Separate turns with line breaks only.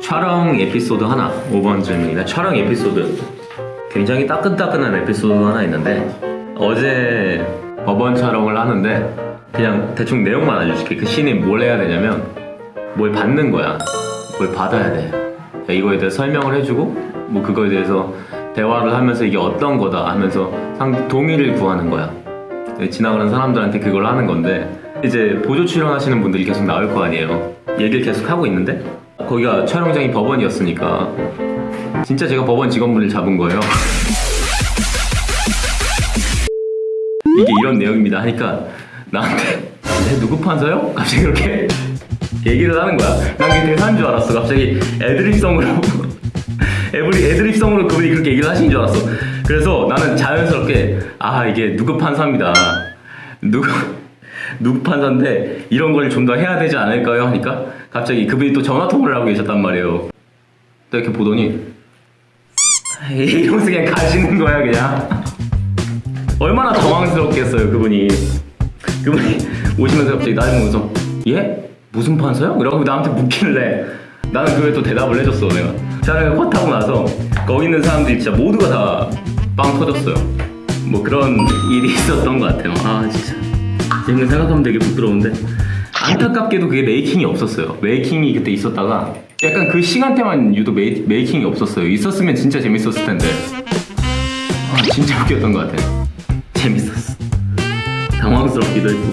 촬영 에피소드 하나 5번 질문입니다. 촬영 에피소드. 굉장히 따끈따끈한 에피소드 하나 있는데 어제 법원 촬영을 하는데 그냥 대충 내용만 알려줄게. 그 씬이 뭘 해야 되냐면 뭘 받는 거야. 뭘 받아야 돼. 이거에 대해 설명을 해주고 뭐 그거에 대해서 대화를 하면서 이게 어떤 거다 하면서 상 동의를 구하는 거야. 지나가는 사람들한테 그걸 하는 건데 이제 보조 출연하시는 분들이 계속 나올 거 아니에요 얘기를 계속 하고 있는데? 거기가 촬영장이 법원이었으니까. 진짜 제가 법원 직원분을 잡은 거예요. 이게 이런 내용입니다. 하니까 나한테 내 누구 판사요? 갑자기 그렇게 얘기를 하는 거야. 난 그게 대사인 줄 알았어. 갑자기 애드립성으로 애드립, 애드립성으로 그분이 그렇게 얘기를 하신 줄 알았어. 그래서 나는 자연스럽게 아 이게 누구 판사입니다. 누구 누구 판사인데 이런 걸 좀 더 해야 되지 않을까요? 하니까 갑자기 그분이 또 전화 통화를 하고 계셨단 말이에요. 또 이렇게 보더니 이러면서 그냥 가시는 거야 그냥. 얼마나 당황스럽겠어요 그분이. 그분이 오시면서 갑자기 나를 보면서 예? 무슨 판사요? 이러고 나한테 묻길래 나는 그에 또 대답을 해줬어 내가. 촬영을 컷 하고 나서 거기 있는 사람들이 진짜 모두가 다 빵 터졌어요. 뭐 그런 일이 있었던 것 같아요. 아 진짜 지금 생각하면 되게 부끄러운데? 안타깝게도 그게 메이킹이 없었어요. 메이킹이 그때 있었다가 약간 그 시간대만 유독 메이, 메이킹이 없었어요. 있었으면 진짜 재밌었을 텐데. 아 진짜 웃겼던 것 같아요. 재밌었어. 당황스럽기도 했고